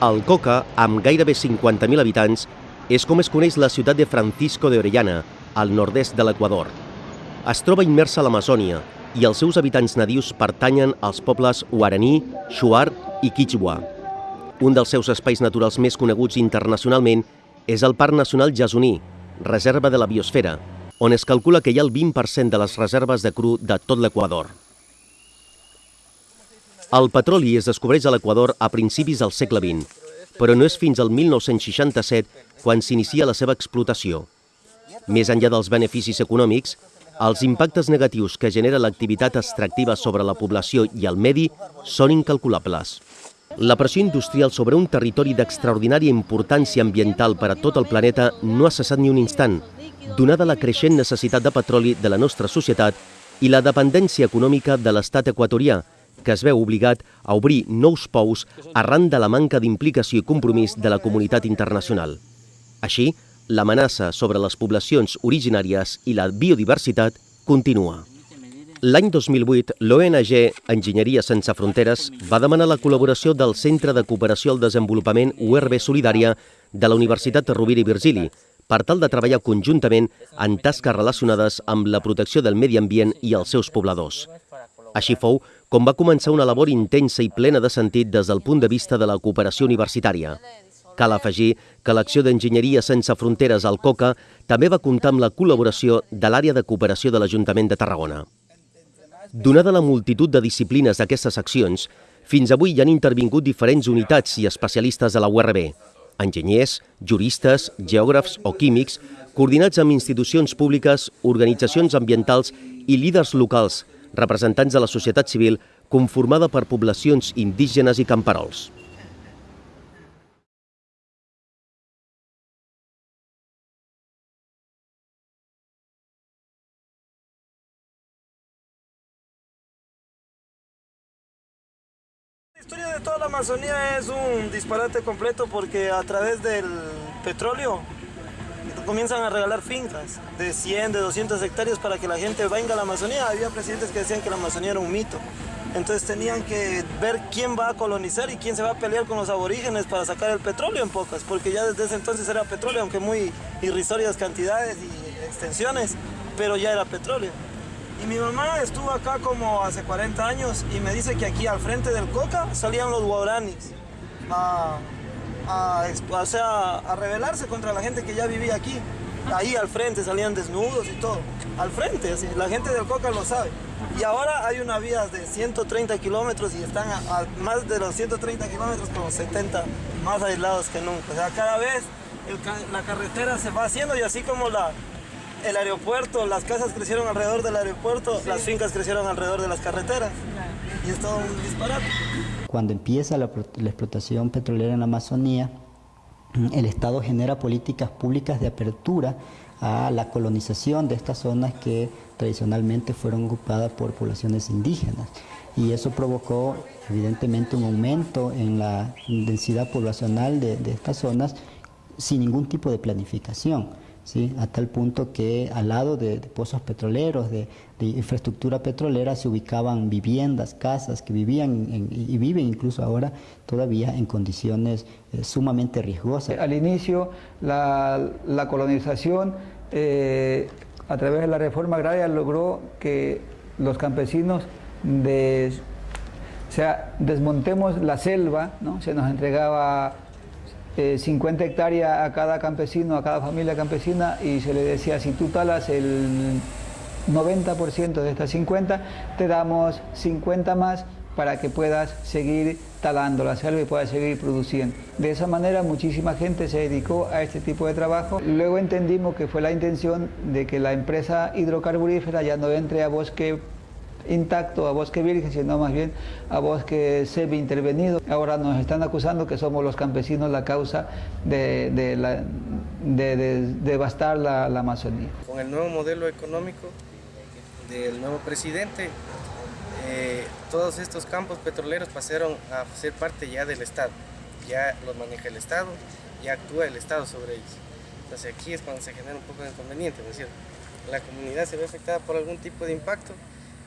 El Coca, amb gairebé 50.000 habitants, és com es coneix la ciutat de Francisco de Orellana, al nord-est de l'Equador. Es troba immersa a l'Amazònia i els seus habitants nadius pertanyen als pobles Guaraní, Shuar i Quichua. Un dels seus espais naturals més coneguts internacionalment és el Parc Nacional Jasoní, reserva de la biosfera, on es calcula que hi ha el 20% de les reserves de cru de tot l'Equador. El petroli es descobreix a l'Equador a principis del segle XX, però no és fins al 1967 quan s'inicia la seva explotació. Més enllà dels beneficis econòmics, els impactes negatius que genera l'activitat extractiva sobre la població i el medi són incalculables. La pressió industrial sobre un territori d'extraordinària importància ambiental per a tot el planeta no ha cessat ni un instant, donada la creixent necessitat de petroli de la nostra societat i la dependència econòmica de l'estat equatorià, que es veu obligat a obrir nous pous arran de la manca d'implicació i compromís de la comunitat internacional. Així, l'amenaça sobre les poblacions originàries i la biodiversitat continua. L'any 2008, l'ONG Enginyeria Sense Fronteres va demanar la col·laboració del Centre de Cooperació al Desenvolupament URB Solidària de la Universitat Rovira i Virgili per tal de treballar conjuntament en tasques relacionades amb la protecció del medi ambient i els seus pobladors. Així fou com va començar una labor intensa i plena de sentit des del punt de vista de la cooperació universitària. Cal afegir que l'acció d'Enginyeria Sense Fronteres al COCA també va comptar amb la col·laboració de l'àrea de cooperació de l'Ajuntament de Tarragona. Donada la multitud de disciplines d'aquestes accions, fins avui hi han intervingut diferents unitats i especialistes de la URB, enginyers, juristes, geògrafs o químics, coordinats amb institucions públiques, organitzacions ambientals i líders locals, representants de la societat civil conformada per poblacions indígenes i camperols. La historia de toda la Amazonía es un disparate completo porque a través del petróleo comienzan a regalar fincas de 100, de 200 hectáreas para que la gente venga a la Amazonía. Había presidentes que decían que la Amazonía era un mito. Entonces tenían que ver quién va a colonizar y quién se va a pelear con los aborígenes para sacar el petróleo en pocas, porque ya desde ese entonces era petróleo, aunque muy irrisorias cantidades y extensiones, pero ya era petróleo. Y mi mamá estuvo acá como hace 40 años y me dice que aquí al frente del Coca salían los guaranis a, a, o sea, a rebelarse contra la gente que ya vivía aquí. Ahí al frente salían desnudos y todo. Al frente, así, la gente del Coca lo sabe. Y ahora hay una vía de 130 kilómetros y están a, a más de los 130 kilómetros como 70 más aislados que nunca. O sea, cada vez el, la carretera se va haciendo y así como la, el aeropuerto, las casas crecieron alrededor del aeropuerto, sí. las fincas crecieron alrededor de las carreteras. Y es todo un disparate. Cuando empieza la, la, explotación petrolera en la Amazonía, el Estado genera políticas públicas de apertura a la colonización de estas zonas que tradicionalmente fueron ocupadas por poblaciones indígenas. Y eso provocó evidentemente un aumento en la densidad poblacional de estas zonas sin ningún tipo de planificación. ¿Sí? a tal punto que al lado de, pozos petroleros, de, infraestructura petrolera, se ubicaban viviendas, casas que vivían y viven incluso ahora todavía en condiciones eh, sumamente riesgosas. Al inicio, la, colonización eh, a través de la reforma agraria logró que los campesinos sea, desmontemos la selva, ¿no? se nos entregaba eh, 50 hectáreas a cada campesino, a cada familia campesina y se le decía si tú talas el 90% de estas 50, te damos 50 más para que puedas seguir talando la selva y puedas seguir produciendo. De esa manera muchísima gente se dedicó a este tipo de trabajo. Luego entendimos que fue la intención de que la empresa hidrocarburífera ya no entre a bosque intacto a bosque virgen, sino más bien a bosque semi intervenido. Ahora nos están acusando que somos los campesinos la causa de, devastar la, la, Amazonía. Con el nuevo modelo económico del nuevo presidente, eh, todos estos campos petroleros pasaron a ser parte ya del Estado. Ya los maneja el Estado, ya actúa el Estado sobre ellos. Entonces aquí es cuando se genera un poco de inconveniente, ¿no es cierto? La comunidad se ve afectada por algún tipo de impacto,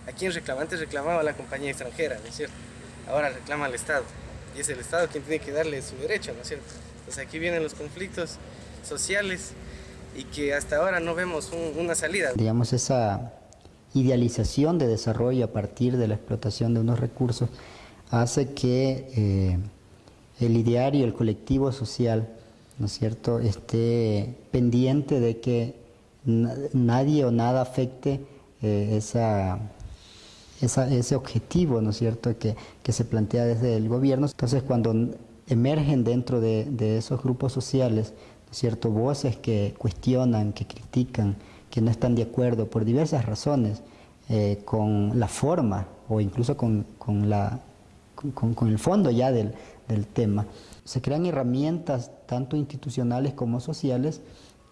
¿A quién reclama? Antes reclamaba la compañía extranjera, ¿no es cierto? Ahora reclama al Estado. y es el Estado quien tiene que darle su derecho, ¿no es cierto? Entonces aquí vienen los conflictos sociales y que hasta ahora no vemos un, una salida. Digamos, esa idealización de desarrollo a partir de la explotación de unos recursos hace que eh, el ideario, el colectivo social, ¿no es cierto?, esté pendiente de que nadie o nada afecte eh, esa, esa, ese objetivo, ¿no es cierto?, que, que, se plantea desde el gobierno. Entonces, cuando emergen dentro de, de esos grupos sociales, ¿no es cierto?, voces que cuestionan, que critican, que no están de acuerdo por diversas razones eh, con la forma o incluso con, con la, con, con, el fondo ya del, del tema. Se crean herramientas tanto institucionales como sociales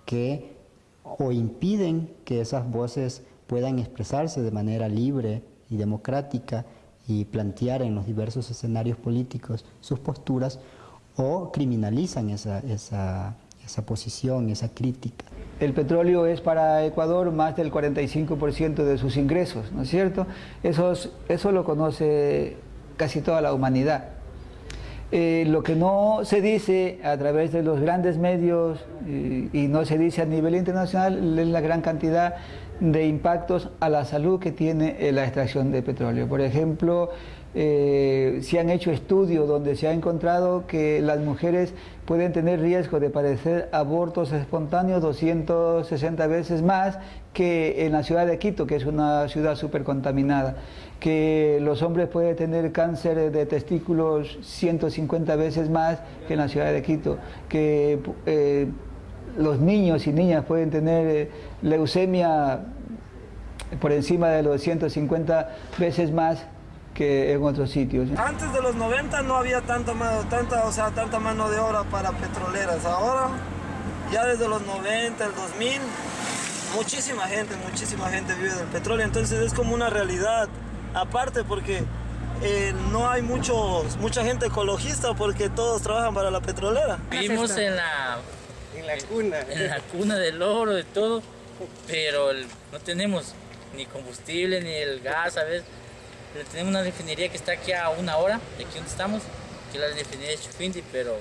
que o impiden que esas voces puedan expresarse de manera libre y democrática y plantear en los diversos escenarios políticos sus posturas o criminalizan esa, esa, esa posición, esa crítica. El petróleo es para Ecuador más del 45% de sus ingresos, ¿no es cierto? Eso, eso lo conoce casi toda la humanidad. Eh, lo que no se dice a través de los grandes medios y, y no se dice a nivel internacional es la gran cantidad de impactos a la salud que tiene la extracción de petróleo. Por ejemplo, eh, se han hecho estudios donde se ha encontrado que las mujeres pueden tener riesgo de padecer abortos espontáneos 260 veces más que en la ciudad de Quito, que es una ciudad súper contaminada, que los hombres pueden tener cáncer de testículos 150 veces más que en la ciudad de Quito, que eh, los niños y niñas pueden tener eh, leucemia por encima de los 150 veces más que en otros sitios. Antes de los 90 no había tanta mano, tanta, o sea, tanta mano de obra para petroleras. Ahora, ya desde los 90, el 2000, muchísima gente, muchísima gente vive del petróleo. Entonces es como una realidad aparte porque eh, no hay muchos, mucha gente ecologista porque todos trabajan para la petrolera. Vivimos en la, la cuna. En la cuna del oro, de todo, pero el, no tenemos ni combustible, ni el gas, ¿sabes? Tenemos una refinería que está aquí a una hora de aquí donde estamos, que es la refinería de Chufindi, pero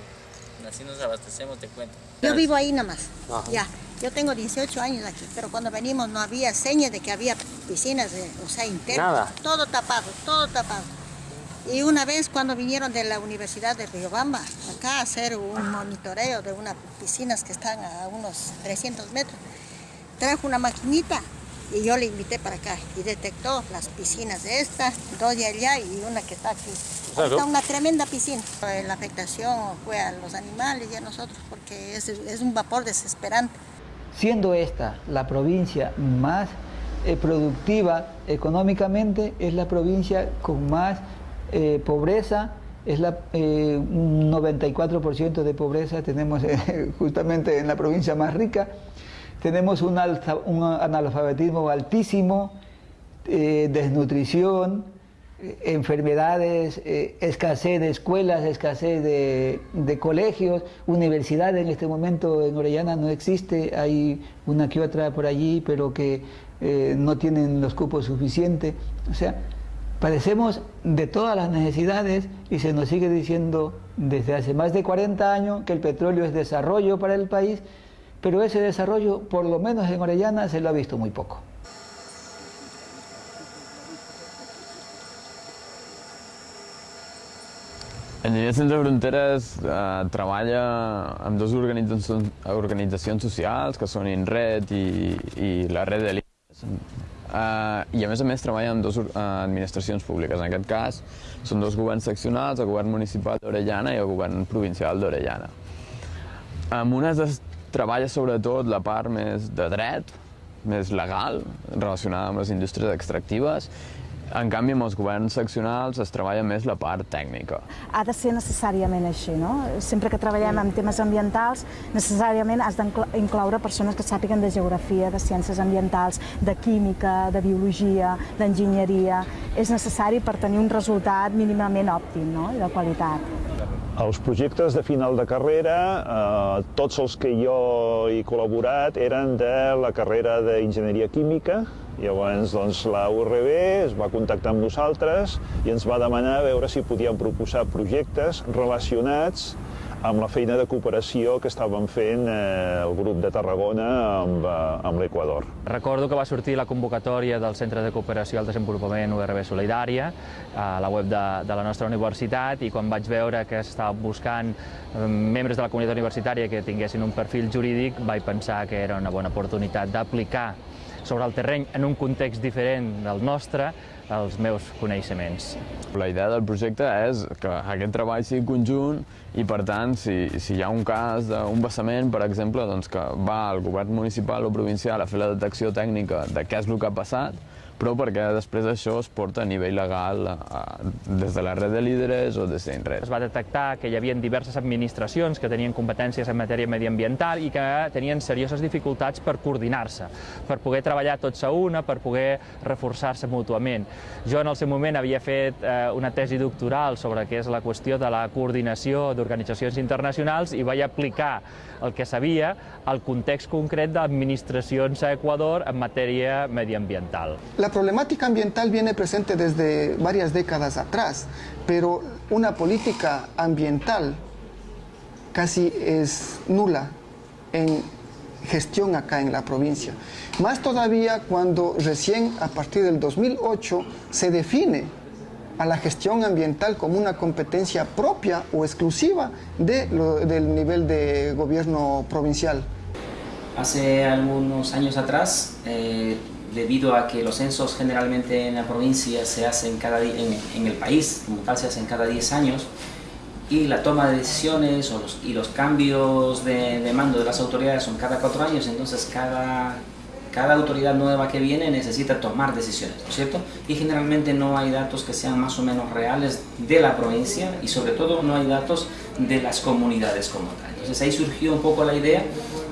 así nos abastecemos, te cuento. Yo vivo ahí nomás, Ajá. ya. Yo tengo 18 años aquí, pero cuando venimos no había señas de que había piscinas, de, o sea, internas. Nada. Todo tapado, todo tapado. Y una vez cuando vinieron de la Universidad de Riobamba, acá a hacer un monitoreo de unas piscinas que están a unos 300 metros, trajo una maquinita y yo le invité para acá y detectó las piscinas de esta, dos de allá y una que está aquí. Claro. Está una tremenda piscina. La afectación fue a los animales y a nosotros porque es, es un vapor desesperante. Siendo esta la provincia más eh, productiva económicamente, es la provincia con más eh, pobreza, es la, eh, un 94% de pobreza tenemos eh, justamente en la provincia más rica tenemos un, alza, un analfabetismo altísimo, eh, desnutrición, eh, enfermedades, escasez de escuelas, escasez de, de, colegios, universidad en este momento en Orellana no existe, hay una que otra por allí, pero que no tienen los cupos suficientes. O sea, padecemos de todas las necesidades y se nos sigue diciendo desde hace más de 40 años que el petróleo es desarrollo para el país, pero ese desarrollo, por lo menos en Orellana, se lo ha visto muy poco. Enginyer Sense Fronteres eh, treballa amb dues organitzacions, organitzacions que són INRED i, la Red de l'INES. Eh, I a més a més treballa amb dues uh, administracions públiques. En aquest cas són dos governs seccionals, el govern municipal d'Orellana i el govern provincial d'Orellana. Amb unes es treballa sobretot la part més de dret, més legal, relacionada amb les indústries extractives, en canvi, amb els governs seccionals es treballa més la part tècnica. Ha de ser necessàriament així, no? Sempre que treballem en temes ambientals, necessàriament has d'incloure persones que sàpiguen de geografia, de ciències ambientals, de química, de biologia, d'enginyeria. És necessari per tenir un resultat mínimament òptim, no?, i de qualitat. Els projectes de final de carrera, eh, tots els que jo he col·laborat eren de la carrera d'enginyeria química Llavors, doncs, la URB es va contactar amb nosaltres i ens va demanar a veure si podíem proposar projectes relacionats amb la feina de cooperació que estaven fent eh, el grup de Tarragona amb, eh, amb l'Equador. Recordo que va sortir la convocatòria del Centre de Cooperació al Desenvolupament URB Solidària a la web de, de la nostra universitat i quan vaig veure que s'estaven buscant eh, membres de la comunitat universitària que tinguessin un perfil jurídic vaig pensar que era una bona oportunitat d'aplicar sobre el terreny en un context diferent del nostre els meus coneixements. La idea del projecte és que aquest treball sigui conjunt i, per tant, si, si hi ha un cas d'un vessament, per exemple, doncs que va el govern municipal o provincial a fer la detecció tècnica de què és el que ha passat, però perquè després això es porta a nivell legal a, des de la red de líderes o des d'INRED. Es va detectar que hi havia diverses administracions que tenien competències en matèria mediambiental i que tenien serioses dificultats per coordinar-se, per poder treballar tots a una, per poder reforçar-se mútuament. Jo en el seu moment havia fet eh, una tesi doctoral sobre què és la qüestió de la coordinació d'organitzacions internacionals i vaig aplicar el que sabia al context concret d'administracions a Ecuador en matèria mediambiental. La problemática ambiental viene presente desde varias décadas atrás, pero una política ambiental casi es nula en gestión acá en la provincia. Más todavía cuando recién a partir del 2008 se define a la gestión ambiental como una competencia propia o exclusiva del nivel de gobierno provincial. Hace algunos años atrás, eh, debido a que los censos generalmente en la provincia se hacen cada en, en el país, como tal se hacen cada 10 años, y la toma de decisiones o los, y los cambios de, de, mando de las autoridades son cada cuatro años, entonces cada, cada autoridad nueva que viene necesita tomar decisiones, ¿no es cierto? Y generalmente no hay datos que sean más o menos reales de la provincia y sobre todo no hay datos de las comunidades como tal. Entonces ahí surgió un poco la idea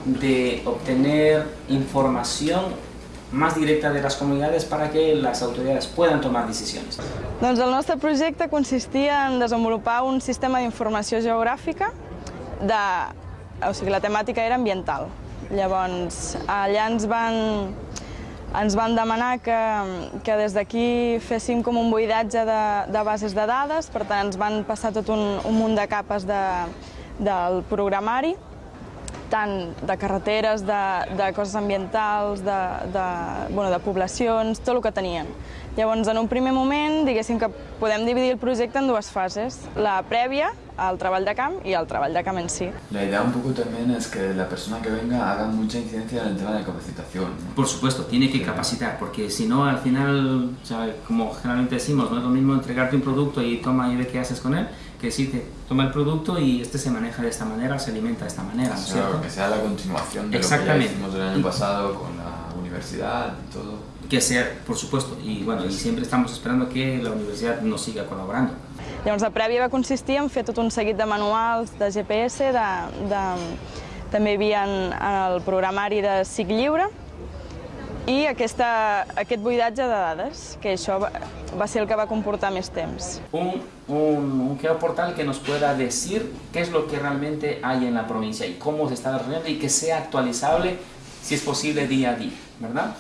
de obtener información más directa de les comunitats para que les autoritats puedan tomar decisions. Doncs el nostre projecte consistia en desenvolupar un sistema d'informació geogràfica de... O sigui, la temàtica era ambiental. Llavors, allà ens van, ens van demanar que, que des d'aquí féssim com un buidatge de, de bases de dades, per tant ens van passar tot un, un munt de capes de, del programari, tant de carreteres, de, de coses ambientals, de, de, bueno, de poblacions, tot el que tenien. Llavors, en un primer moment, diguéssim que podem dividir el projecte en dues fases. La prèvia, el treball de camp y el treball de camp en sí. La idea un poco también es que la persona que venga haga mucha incidencia en el tema de capacitación. ¿no? Por supuesto, tiene que capacitar, porque si no, al final, o sea, como generalmente decimos, no es lo mismo entregarte un producto y toma y ve qué haces con él, que decirte, toma el producto y este se maneja de esta manera, se alimenta de esta manera, ¿no es claro, cierto? que sea la continuación de lo que ya hicimos el año pasado con la universidad y todo. Que sea, por supuesto, y bueno, y siempre estamos esperando que la universidad nos siga colaborando. Llavors, la prèvia va consistir en fer tot un seguit de manuals de GPS, de, de, també hi havia el programari de SIC Lliure, i aquesta, aquest buidatge de dades, que això va, va ser el que va comportar més temps. Un, un, un geoportal que nos pueda decir qué es lo que realmente hay en la provincia y cómo se está desarrollando y que sea actualizable, si es posible, día a día, ¿verdad?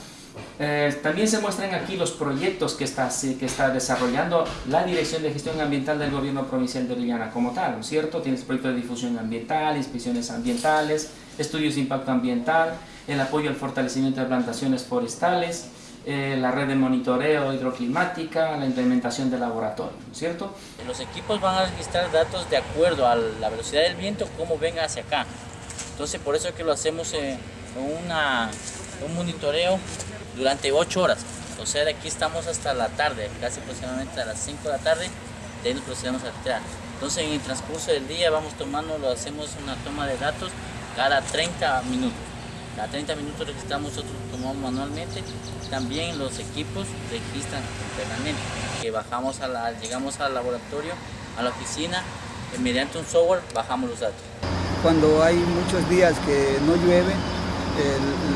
Eh, también se muestran aquí los proyectos que está, que está desarrollando la Dirección de Gestión Ambiental del Gobierno Provincial de Orellana como tal, ¿no es cierto? Tienes proyectos de difusión ambiental, inspecciones ambientales, estudios de impacto ambiental, el apoyo al fortalecimiento de plantaciones forestales, eh, la red de monitoreo hidroclimática, la implementación de laboratorio, ¿no es cierto? Los equipos van a registrar datos de acuerdo a la velocidad del viento, cómo venga hacia acá. Entonces por eso es que lo hacemos una, un monitoreo durante 8 horas. O sea, de aquí estamos hasta la tarde, casi aproximadamente a las 5 de la tarde, de ahí nos procedemos a retirar. Entonces en el transcurso del día vamos tomando, lo hacemos una toma de datos cada 30 minutos. Cada 30 minutos registramos, nosotros tomamos manualmente. También los equipos registran internamente. Bajamos a llegamos al laboratorio, a la oficina, y mediante un software bajamos los datos. Cuando hay muchos días que no llueve,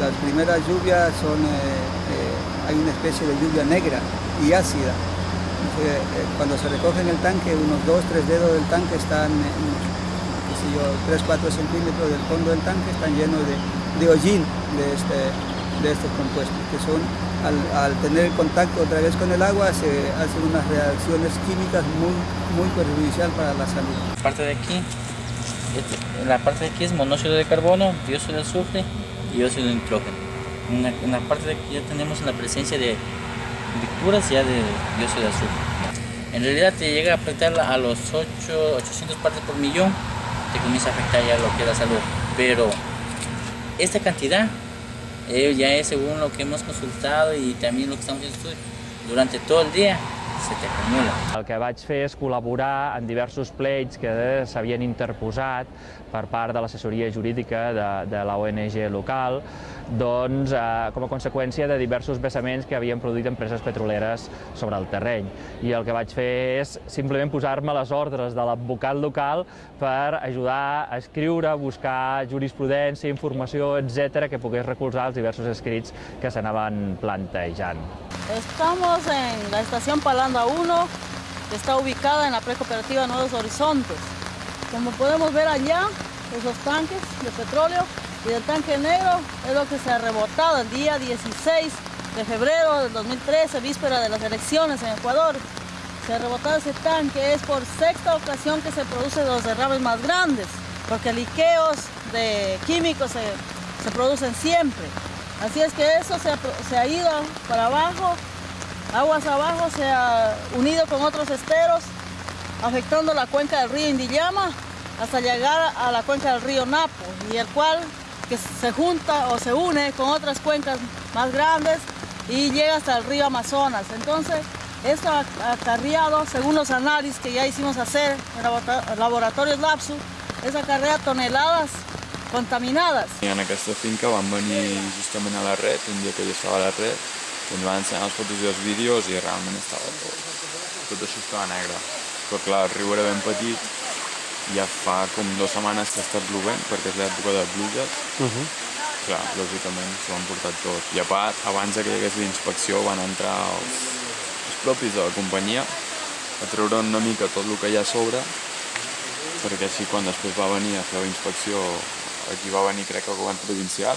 las primeras lluvias son, eh, eh, hay una especie de lluvia negra y ácida. Eh, cuando se recoge en el tanque, unos 2-3 dedos del tanque están, qué sé yo, 3-4 centímetros del fondo del tanque están llenos de, de hollín de, este, de estos compuestos, que son al, al, tener contacto otra vez con el agua se hacen unas reacciones químicas muy, muy perjudicial para la salud. La parte de aquí, la parte de aquí es monóxido de carbono, dióxido de azufre y dióxido de nitrógeno. En la, parte de aquí ya tenemos la presencia de victuras ya de dióxido de azufre. En realidad te llega a afectar a los 8, 800 partes por millón, te comienza a afectar ya lo que es la salud. Pero esta cantidad. Ya es según lo que hemos consultado y también lo que estamos haciendo durante todo el día se t'acumula. El que vaig fer és col·laborar en diversos pleits que s'havien interposat per part de l'assessoria jurídica de, de la ONG local, doncs, eh, com a conseqüència de diversos vessaments que havien produït empreses petroleres sobre el terreny. I el que vaig fer és simplement posar-me les ordres de l'advocat local per ajudar a escriure, buscar jurisprudència, informació, etc que pogués recolzar els diversos escrits que s'anaven plantejant. Estamos en la estación Palanda 1, que está ubicada en la precooperativa Nuevos Horizontes. Como podemos ver allá, esos tanques de petróleo y el tanque negro es lo que se ha rebotado el día 16 de febrero del 2013, víspera de las elecciones en Ecuador. Se ha rebotado ese tanque, es por sexta ocasión que se producen los derrames más grandes, porque liqueos de químicos se, se producen siempre. Así es que eso se ha, ido para abajo, aguas abajo, se ha unido con otros esteros, afectando la cuenca del río Indiyama hasta llegar a la cuenca del río Napo, y el cual que se junta o se une con otras cuencas más grandes y llega hasta el río Amazonas. Entonces, esto ha acarreado, según los análisis que ya hicimos hacer en laboratorios LAPSU, es acarrea toneladas contaminades. En aquesta finca vam venir justament a la red, un dia que jo estava a la red, i ens van ensenyar les fotos i els vídeos i realment estava tot, tot això estava negre. Però clar, el riu era ben petit, ja fa com dues setmanes que està plovent, perquè és l'època de pluges. Uh -huh. Clar, lògicament s'ho han portat tot. I a part, abans que hi hagués l'inspecció van entrar els, els propis de la companyia a treure una mica tot el que hi ha a sobre perquè així quan després va venir a fer la inspecció aquí va venir crec el govern provincial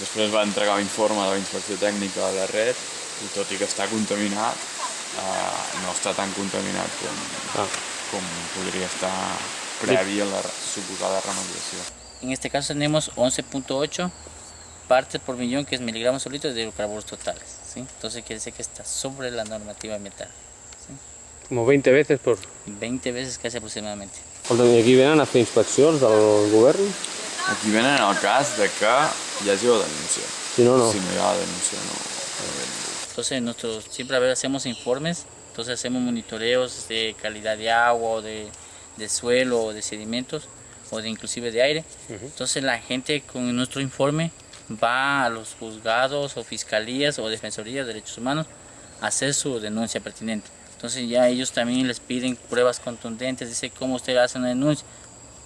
després va entregar l'informe de la inspecció tècnica de la red i tot i que està contaminat eh, no està tan contaminat com, ah. com podria estar previ a la suposada remediació. En este caso tenemos 11.8 partes por millón, que es miligramos solitos de hidrocarburos totales. ¿sí? Entonces quiere decir que está sobre la normativa ambiental. ¿sí? Como 20 veces por... 20 veces casi aproximadamente. Aquí venen a fer inspeccions del govern? Aquí venen en el cas de que hi hagi la denúncia. Si no, no. Si no hi ha la denúncia, no. Entonces nosotros siempre a ver, hacemos informes, entonces hacemos monitoreos de calidad de agua, o de, de suelo, o de sedimentos, o de inclusive de aire. Uh -huh. Entonces la gente con nuestro informe va a los juzgados o fiscalías o defensorías de derechos humanos a hacer su denuncia pertinente. Entonces ya ellos también les piden pruebas contundentes, dice cómo usted hace una denuncia.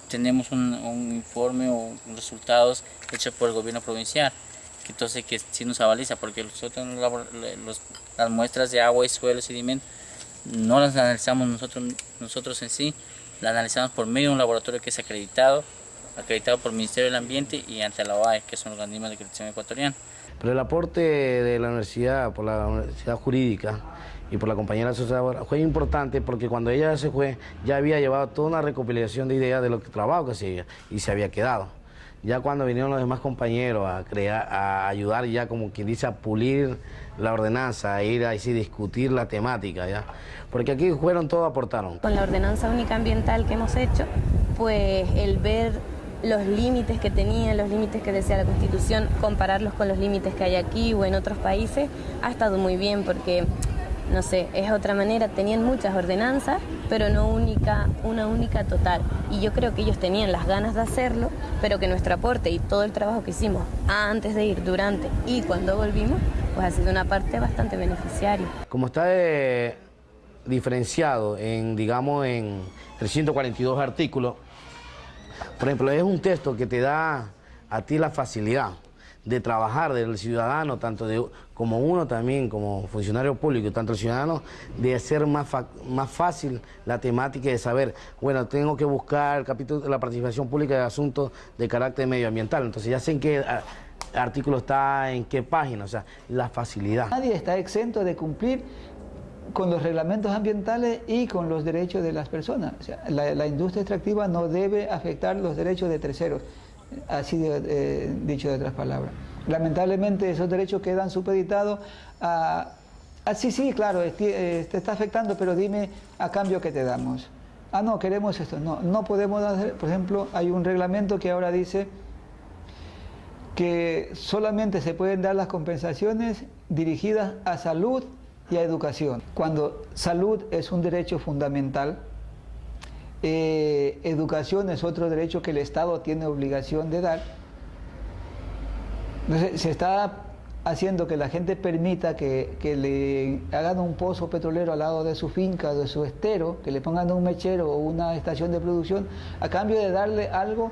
Tenemos un, un informe o resultados hechos por el gobierno provincial, que entonces que sí nos avaliza, porque nosotros los, las muestras de agua y suelo sedimento no las analizamos nosotros, nosotros en sí, las analizamos por medio de un laboratorio que es acreditado, acreditado por el Ministerio del Ambiente y ante la OAE, que es un organismo de acreditación ecuatoriano. Pero el aporte de la universidad, por la universidad jurídica, y por la compañera sociedad fue importante porque cuando ella se fue ya había llevado toda una recopilación de ideas de lo que trabajo que hacía y se había quedado. Ya cuando vinieron los demás compañeros a crear, a ayudar ya como quien dice a pulir la ordenanza, a ir a sí, discutir la temática, ya. Porque aquí fueron todos aportaron. Con la ordenanza única ambiental que hemos hecho, pues el ver los límites que tenía, los límites que decía la Constitución, compararlos con los límites que hay aquí o en otros países, ha estado muy bien porque no sé, es otra manera, tenían muchas ordenanzas, pero no única, una única total. Y yo creo que ellos tenían las ganas de hacerlo, pero que nuestro aporte y todo el trabajo que hicimos antes de ir, durante y cuando volvimos, pues ha sido una parte bastante beneficiaria. Como está eh, diferenciado en, digamos, en 342 artículos, por ejemplo, es un texto que te da a ti la facilidad de trabajar del ciudadano, tanto de, como uno también, como funcionario público, tanto el ciudadano, de hacer más, más fácil la temática de saber, bueno, tengo que buscar el capítulo la participación pública de asuntos de carácter medioambiental. Entonces ya sé en qué artículo está en qué página, o sea, la facilidad. Nadie está exento de cumplir con los reglamentos ambientales y con los derechos de las personas. O sea, la, industria extractiva no debe afectar los derechos de terceros, así de, eh, dicho de otras palabras. Lamentablemente esos derechos quedan supeditados a, sí, sí, claro, te, te está afectando, pero dime a cambio qué te damos. Ah, no, queremos esto. No, no podemos hacer, por ejemplo, hay un reglamento que ahora dice que solamente se pueden dar las compensaciones dirigidas a salud y a educación. Cuando salud es un derecho fundamental, eh, educación es otro derecho que el Estado tiene obligación de dar. Se está haciendo que la gente permita que, que, le hagan un pozo petrolero al lado de su finca, de su estero, que le pongan un mechero o una estación de producción, a cambio de darle algo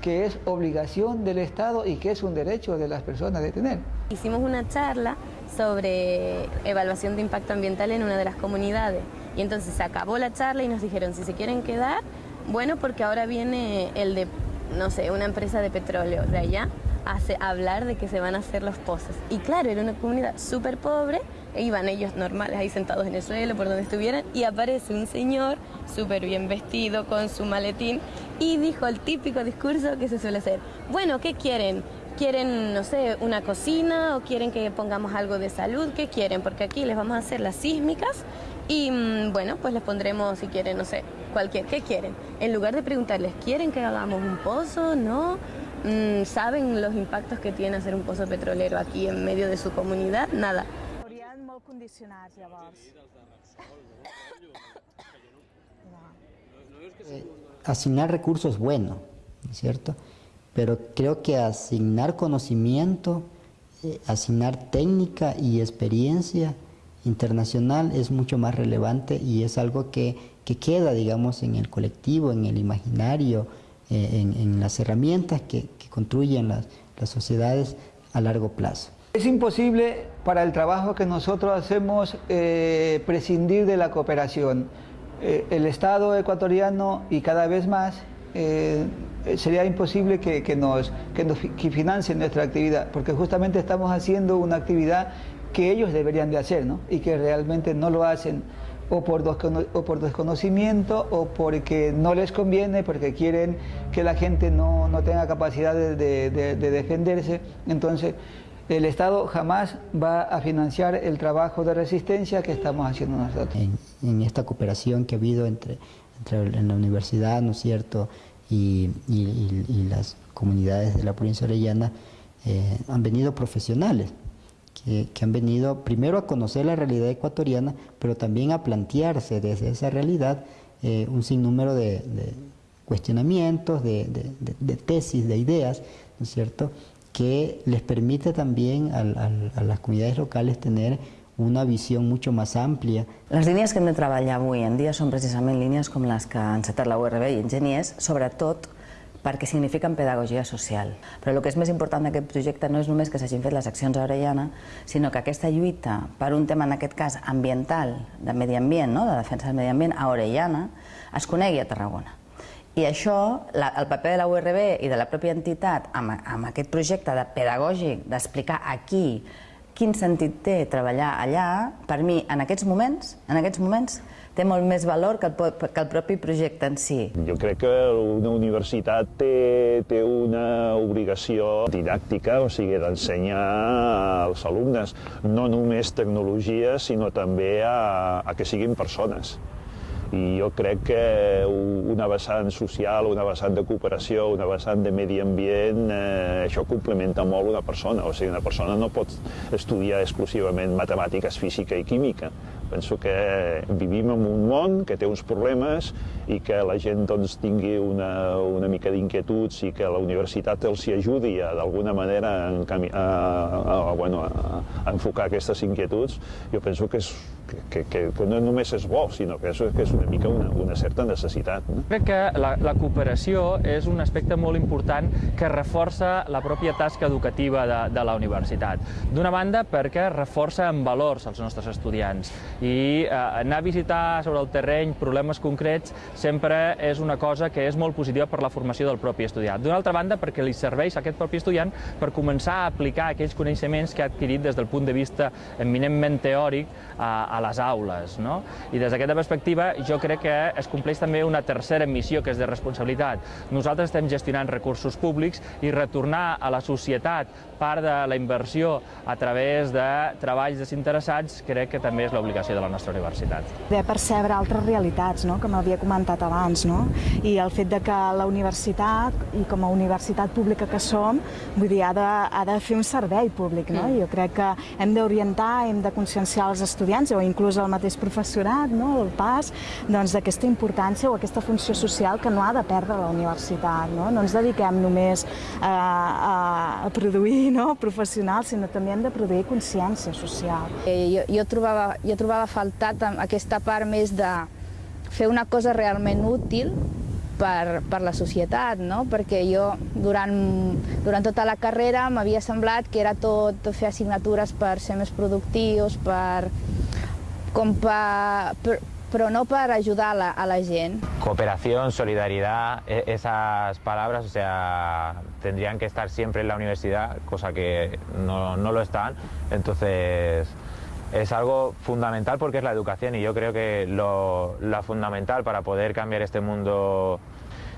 que es obligación del Estado y que es un derecho de las personas de tener. Hicimos una charla sobre evaluación de impacto ambiental en una de las comunidades y entonces acabó la charla y nos dijeron si se quieren quedar, bueno, porque ahora viene el de, no sé, una empresa de petróleo de allá a hablar de que se van a hacer los pozos. Y claro, era una comunidad súper pobre, e iban ellos normales ahí sentados en el suelo, por donde estuvieran, y aparece un señor súper bien vestido con su maletín y dijo el típico discurso que se suele hacer. Bueno, ¿qué quieren? ¿Quieren, no sé, una cocina o quieren que pongamos algo de salud? ¿Qué quieren? Porque aquí les vamos a hacer las sísmicas y mm, bueno, pues les pondremos, si quieren, no sé, cualquier, ¿qué quieren? En lugar de preguntarles, ¿quieren que hagamos un pozo? ¿No? Mm, ¿Saben los impactos que tiene hacer un pozo petrolero aquí en medio de su comunidad? Nada. Eh, asignar recursos es bueno, ¿cierto? Pero creo que asignar conocimiento, eh, asignar técnica y experiencia internacional es mucho más relevante y es algo que, que queda, digamos, en el colectivo, en el imaginario, eh, en, en, las herramientas que, que construyen las, las sociedades a largo plazo. Es imposible para el trabajo que nosotros hacemos eh, prescindir de la cooperación. Eh, el Estado ecuatoriano y cada vez más eh, sería imposible que, que, nos, que nos que financien nuestra actividad, porque justamente estamos haciendo una actividad que ellos deberían de hacer ¿no? y que realmente no lo hacen o por, o por desconocimiento o porque no les conviene, porque quieren que la gente no, no tenga capacidad de, de, de, de defenderse. Entonces, el Estado jamás va a financiar el trabajo de resistencia que estamos haciendo nosotros. En, en esta cooperación que ha habido entre, entre en la universidad, ¿no es cierto?, y, y, y las comunidades de la provincia orellana, eh, han venido profesionales que, que, han venido primero a conocer la realidad ecuatoriana, pero también a plantearse desde esa realidad eh, un sinnúmero de, de cuestionamientos, de, de, de, tesis, de ideas, ¿no es cierto?, que les permite también a, a, a les comunitats locals tener una visió mucho más àmplia. Les línies que hem de treballar avui en dia són precisament línies com les que han encetat la URB i enginyers, sobretot perquè signifiquen pedagogia social. Però el que és més important d'aquest projecte no és només que s'hagin fet les accions a Orellana, sinó que aquesta lluita per un tema, en aquest cas, ambiental, de medi ambient, no? de defensa del medi ambient, a Orellana, es conegui a Tarragona. I això, la, el paper de la URB i de la pròpia entitat amb, amb aquest projecte de pedagògic, d'explicar aquí quin sentit té treballar allà, per mi, en aquests moments, en aquests moments, té molt més valor que el, que el propi projecte en si. Jo crec que una universitat té, té una obligació didàctica, o sigui, d'ensenyar als alumnes no només tecnologia, sinó també a, a que siguin persones i jo crec que una vessant social, una vessant de cooperació, una vessant de medi ambient, eh, això complementa molt una persona. O sigui, una persona no pot estudiar exclusivament matemàtiques, física i química. Penso que vivim en un món que té uns problemes i que la gent doncs, tingui una, una mica d'inquietuds i que la universitat els hi ajudi d'alguna manera a, a, a, a, bueno, a, a enfocar aquestes inquietuds, jo penso que és, que, que, que no només és bo, sinó que és, que és una mica una, una certa necessitat. No? Crec que la, la cooperació és un aspecte molt important que reforça la pròpia tasca educativa de, de la universitat. D'una banda, perquè reforça en valors els nostres estudiants i eh, anar a visitar sobre el terreny problemes concrets sempre és una cosa que és molt positiva per la formació del propi estudiant. D'una altra banda, perquè li serveix a aquest propi estudiant per començar a aplicar aquells coneixements que ha adquirit des del punt de vista eminentment teòric a, a les aules. No? I des d'aquesta perspectiva jo crec que es compleix també una tercera missió que és de responsabilitat. Nosaltres estem gestionant recursos públics i retornar a la societat part de la inversió a través de treballs desinteressats crec que també és l'obligació de la nostra universitat. De percebre altres realitats, no? com havia comentat abans, no? i el fet de que la universitat, i com a universitat pública que som, vull dir, ha de, ha de fer un servei públic. No? Jo crec que hem d'orientar, hem de conscienciar els estudiants o inclús el mateix professorat, no? el pas, doncs d'aquesta importància o aquesta funció social que no ha de perdre la universitat. No, no ens dediquem només a, a, a produir no? professionals, sinó també hem de produir consciència social. Eh, jo, jo, trobava, jo trobava faltat aquesta part més de fer una cosa realment útil per, per la societat, no? perquè jo durant, durant tota la carrera m'havia semblat que era tot fer assignatures per ser més productius, per, com per, per, però no para ayudar a la, a la gent. Cooperación, solidaridad, esas palabras, o sea, tendrían que estar siempre en la universidad, cosa que no, no lo están. Entonces, es algo fundamental porque es la educación y yo creo que lo, fundamental para poder cambiar este mundo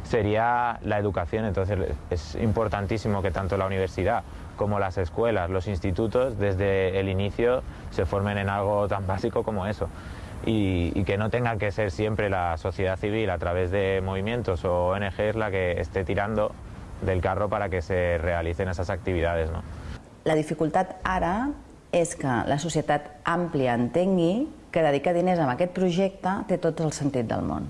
sería la educación. Entonces, es importantísimo que tanto la universidad como las escuelas, los institutos, desde el inicio se formen en algo tan básico como eso. Y, que no tenga que ser siempre la sociedad civil a través de movimientos o ONGs la que esté tirando del carro para que se realicen esas actividades. ¿no? La dificultat ara és que la societat àmplia entengui que dedicar diners a aquest projecte té tot el sentit del món.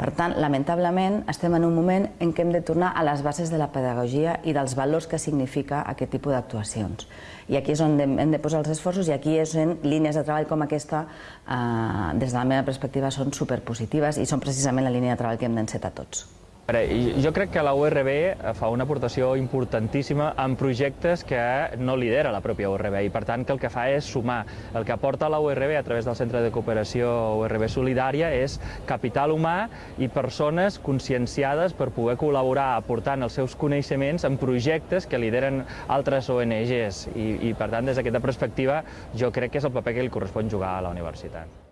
Per tant, lamentablement, estem en un moment en què hem de tornar a les bases de la pedagogia i dels valors que significa aquest tipus d'actuacions. I aquí és on hem de posar els esforços i aquí és on línies de treball com aquesta, eh, des de la meva perspectiva, són superpositives i són precisament la línia de treball que hem d'encetar tots. Jo crec que la URB fa una aportació importantíssima en projectes que no lidera la pròpia URB i per tant que el que fa és sumar. El que aporta la URB a través del Centre de Cooperació URB Solidària és capital humà i persones conscienciades per poder col·laborar aportant els seus coneixements en projectes que lideren altres ONGs i, i per tant des d'aquesta perspectiva jo crec que és el paper que li correspon jugar a la universitat.